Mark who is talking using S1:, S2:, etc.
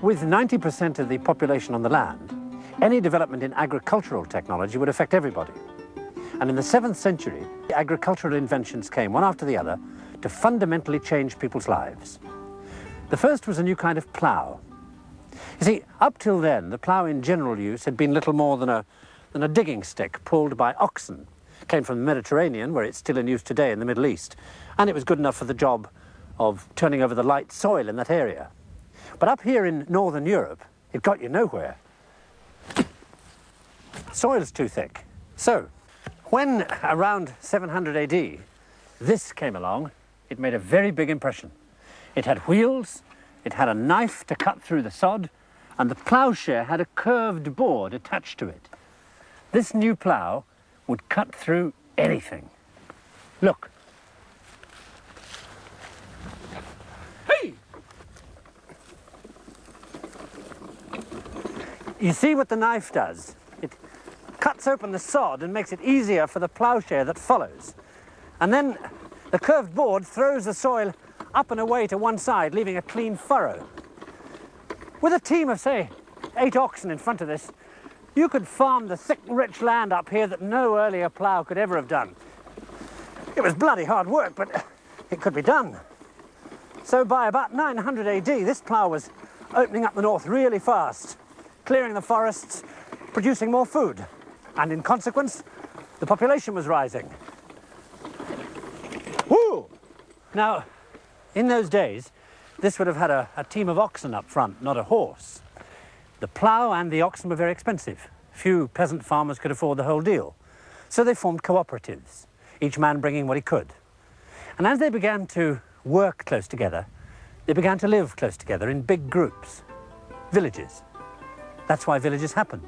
S1: With 90% of the population on the land, any development in agricultural technology would affect everybody. And in the 7th century, agricultural inventions came one after the other to fundamentally change people's lives. The first was a new kind of plough. You see, up till then, the plough in general use had been little more than a, than a digging stick pulled by oxen. It came from the Mediterranean, where it's still in use today in the Middle East, and it was good enough for the job of turning over the light soil in that area. But up here in Northern Europe, it got you nowhere. Soil's too thick. So, when around 700 AD, this came along, it made a very big impression. It had wheels, it had a knife to cut through the sod, and the ploughshare had a curved board attached to it. This new plough would cut through anything. Look. You see what the knife does? It cuts open the sod and makes it easier for the ploughshare that follows. And then the curved board throws the soil up and away to one side, leaving a clean furrow. With a team of, say, eight oxen in front of this, you could farm the thick, rich land up here that no earlier plough could ever have done. It was bloody hard work, but it could be done. So by about 900 AD, this plough was opening up the north really fast, clearing the forests, producing more food. And in consequence, the population was rising. Woo! Now, in those days, this would have had a, a team of oxen up front, not a horse. The plough and the oxen were very expensive. Few peasant farmers could afford the whole deal. So they formed cooperatives, each man bringing what he could. And as they began to work close together, they began to live close together in big groups, villages. That's why villages happened.